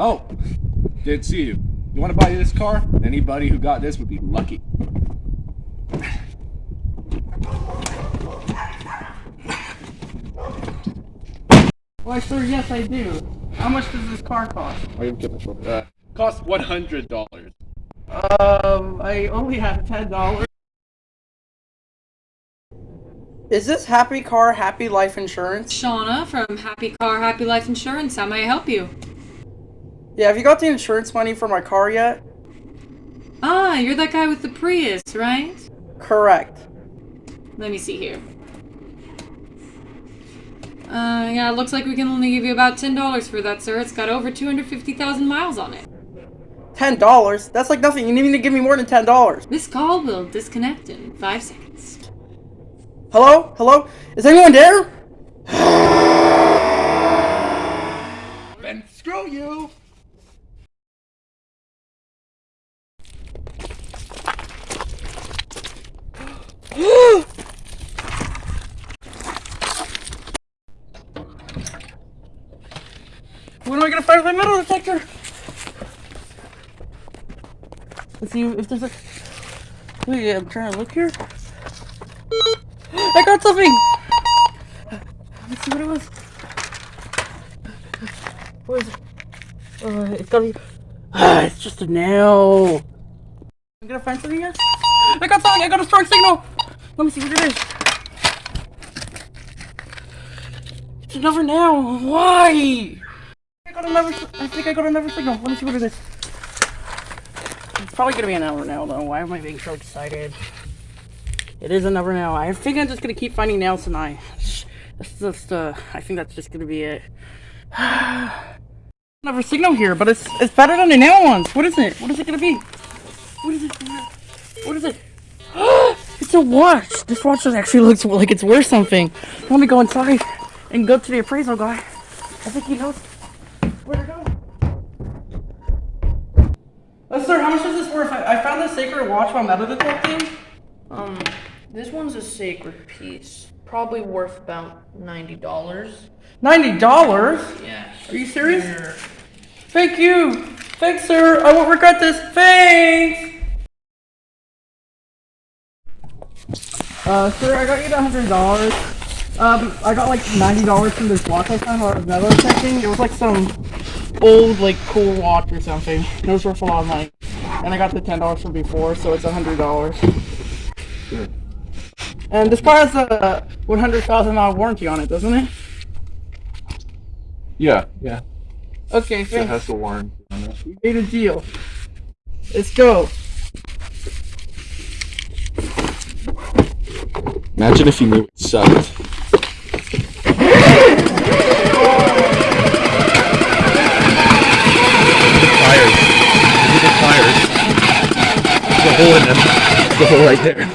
Oh, did see you. You want to buy this car? Anybody who got this would be lucky. Why, sir, yes, I do. How much does this car cost? Uh, cost one hundred dollars. Um, I only have ten dollars. Is this Happy Car Happy Life Insurance? Shauna from Happy Car Happy Life Insurance. How may I help you? Yeah, have you got the insurance money for my car yet? Ah, you're that guy with the Prius, right? Correct. Let me see here. Uh, yeah, it looks like we can only give you about $10 for that, sir. It's got over 250,000 miles on it. Ten dollars? That's like nothing. You need to give me more than ten dollars. This call will disconnect in five seconds. Hello? Hello? Is anyone there? Then screw you. When am I gonna find my metal detector? Let's see if there's a. Wait, I'm trying to look here. I got something! Let's see what it was. What is it? Uh, it's gotta be. Ah, it's just a nail. I'm gonna find something here. I got something! I got a strong signal! Let me see what it is. It's another nail! Why? I got another. I think I got another signal. Let me see what it is. It's probably gonna be another nail though. Why am I being so excited? It is another nail. I think I'm just gonna keep finding nails tonight. That's just uh I think that's just gonna be it. another signal here, but it's it's better than the nail ones. What is it? What is it gonna be? What is it? What is it? it's a watch. This watch actually looks like it's worth something. Let me go inside and go to the appraisal guy. I think he knows where to go. Uh, sir, how much is this worth? I, I found this sacred watch while metal detecting. Um, this one's a sacred piece. Probably worth about ninety dollars. Ninety dollars? Yeah. Are you serious? Thank you. Thanks, sir. I won't regret this. Thanks. Uh, sir, I got you the hundred dollars. Um, I got like ninety dollars from this watch I found while I was metal detecting. It was like some old, like, cool watch or something. It was worth a lot of money. And I got the ten dollars from before, so it's a hundred dollars. And this car has a one hundred thousand mile warranty on it, doesn't it? Yeah, yeah. Okay, It thanks. has the warranty on it. We made a deal. Let's go. Imagine if you knew it sucked. Hole in them. Hole right there.